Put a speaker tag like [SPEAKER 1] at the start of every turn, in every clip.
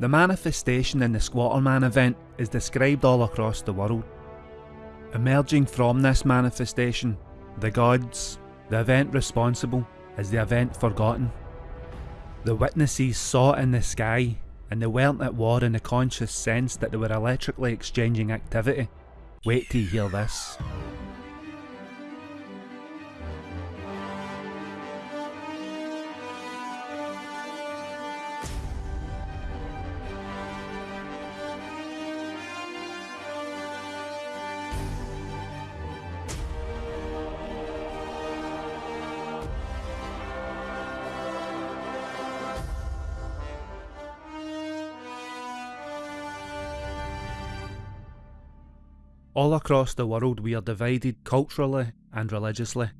[SPEAKER 1] The manifestation in the Squatterman event is described all across the world. Emerging from this manifestation, the gods, the event responsible, is the event forgotten. The witnesses saw it in the sky, and they weren't at war in the conscious sense that they were electrically exchanging activity. Wait till you hear this. All across the world we are divided culturally and religiously.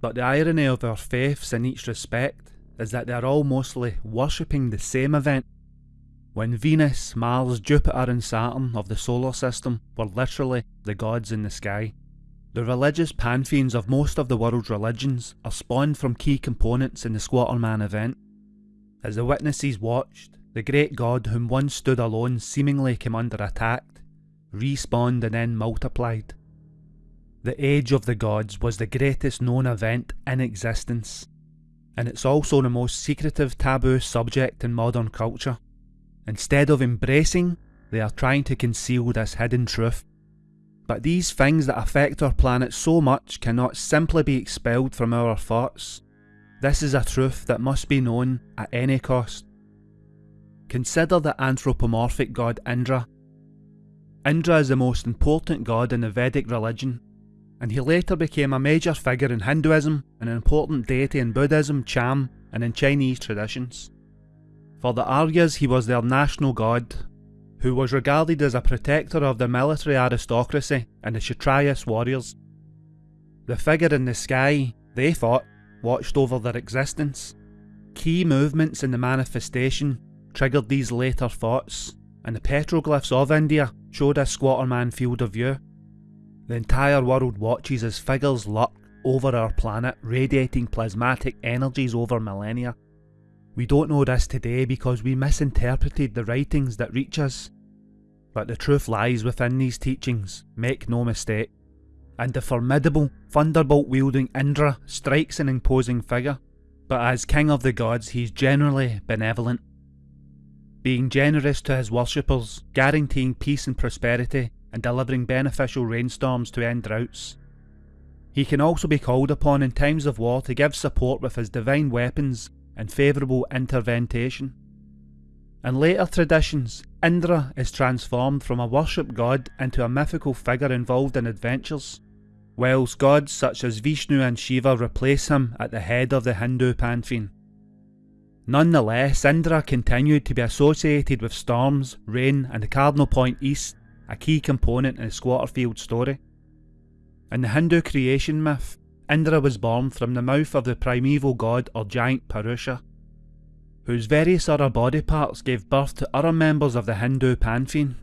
[SPEAKER 1] But the irony of our faiths in each respect is that they are all mostly worshipping the same event. When Venus, Mars, Jupiter and Saturn of the solar system were literally the gods in the sky. The religious pantheons of most of the world's religions are spawned from key components in the Squatterman event. As the witnesses watched, the great god whom once stood alone seemingly came under attack respawned and then multiplied. The Age of the Gods was the greatest known event in existence, and it's also the most secretive taboo subject in modern culture. Instead of embracing, they are trying to conceal this hidden truth. But these things that affect our planet so much cannot simply be expelled from our thoughts. This is a truth that must be known at any cost. Consider the anthropomorphic god Indra Indra is the most important god in the Vedic religion, and he later became a major figure in Hinduism, an important deity in Buddhism, Cham, and in Chinese traditions. For the Aryas he was their national god, who was regarded as a protector of the military aristocracy and the Kshatriyas warriors. The figure in the sky, they thought, watched over their existence. Key movements in the manifestation triggered these later thoughts, and the petroglyphs of India showed a squatterman field of view. The entire world watches as figures lurk over our planet, radiating plasmatic energies over millennia. We don't know this today because we misinterpreted the writings that reach us. But the truth lies within these teachings, make no mistake. And the formidable, thunderbolt wielding Indra strikes an imposing figure, but as king of the gods he's generally benevolent being generous to his worshippers, guaranteeing peace and prosperity, and delivering beneficial rainstorms to end droughts. He can also be called upon in times of war to give support with his divine weapons and favourable intervention. In later traditions, Indra is transformed from a worship god into a mythical figure involved in adventures, whilst gods such as Vishnu and Shiva replace him at the head of the Hindu pantheon. Nonetheless, Indra continued to be associated with storms, rain and the cardinal point east, a key component in the Squatterfield story. In the Hindu creation myth, Indra was born from the mouth of the primeval god or giant Purusha, whose various other body parts gave birth to other members of the Hindu pantheon.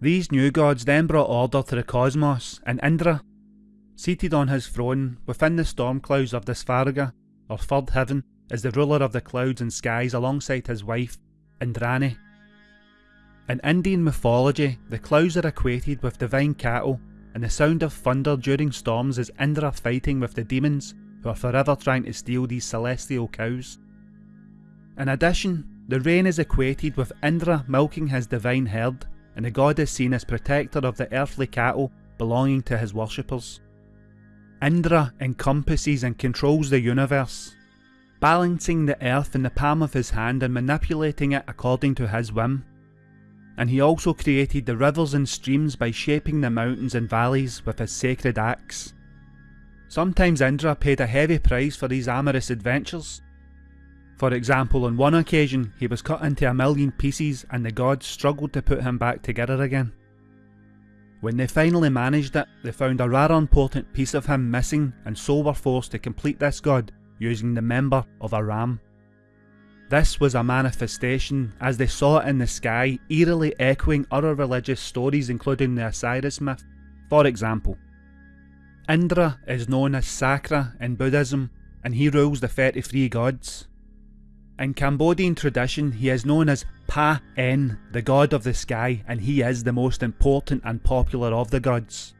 [SPEAKER 1] These new gods then brought order to the cosmos, and Indra, seated on his throne within the storm clouds of the Svarga, or third heaven, is the ruler of the clouds and skies alongside his wife, Indrani. In Indian mythology, the clouds are equated with divine cattle, and the sound of thunder during storms is Indra fighting with the demons who are forever trying to steal these celestial cows. In addition, the rain is equated with Indra milking his divine herd, and the god is seen as protector of the earthly cattle belonging to his worshippers. Indra encompasses and controls the universe, balancing the earth in the palm of his hand and manipulating it according to his whim. And he also created the rivers and streams by shaping the mountains and valleys with his sacred axe. Sometimes Indra paid a heavy price for these amorous adventures. For example, on one occasion he was cut into a million pieces and the gods struggled to put him back together again. When they finally managed it, they found a rather important piece of him missing and so were forced to complete this god using the member of a ram. This was a manifestation as they saw it in the sky, eerily echoing other religious stories including the Osiris myth. For example, Indra is known as Sakra in Buddhism and he rules the 33 gods. In Cambodian tradition, he is known as Pa En, the god of the sky, and he is the most important and popular of the gods.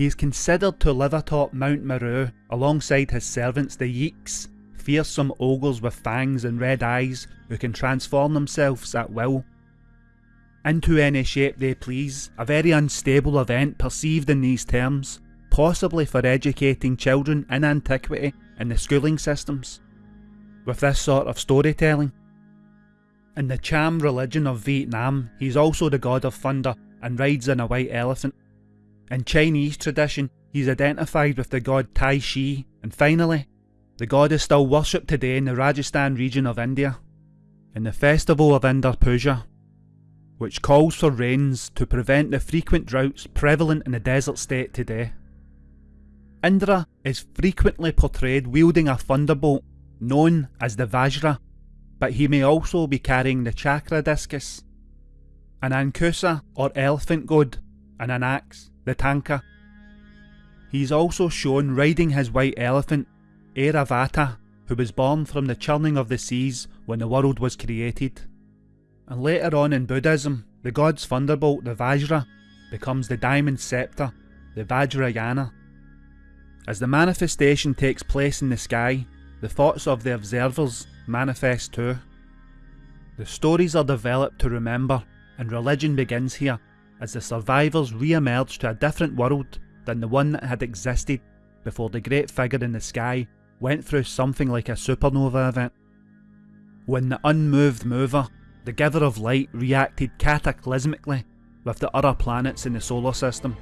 [SPEAKER 1] He is considered to live atop Mount Meru alongside his servants the Yeeks, fearsome ogres with fangs and red eyes who can transform themselves at will. Into any shape they please, a very unstable event perceived in these terms, possibly for educating children in antiquity in the schooling systems. With this sort of storytelling. In the Cham religion of Vietnam, he's also the god of thunder and rides on a white elephant. In Chinese tradition, he's identified with the god Tai Shi, and finally, the god is still worshipped today in the Rajasthan region of India, in the festival of Indra Puja, which calls for rains to prevent the frequent droughts prevalent in the desert state today. Indra is frequently portrayed wielding a thunderbolt known as the Vajra, but he may also be carrying the chakra discus, an Ankusa or elephant god, and an axe, the Tanka. He is also shown riding his white elephant, Airavata, who was born from the churning of the seas when the world was created. And later on in Buddhism, the god's thunderbolt, the Vajra, becomes the diamond scepter, the Vajrayana. As the manifestation takes place in the sky, the thoughts of the observers manifest too. The stories are developed to remember, and religion begins here, as the survivors re-emerged to a different world than the one that had existed before the great figure in the sky went through something like a supernova event. When the unmoved mover, the giver of light, reacted cataclysmically with the other planets in the solar system.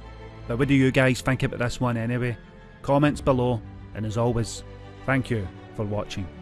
[SPEAKER 1] But what do you guys think about this one anyway? Comments below, and as always, thank you for watching.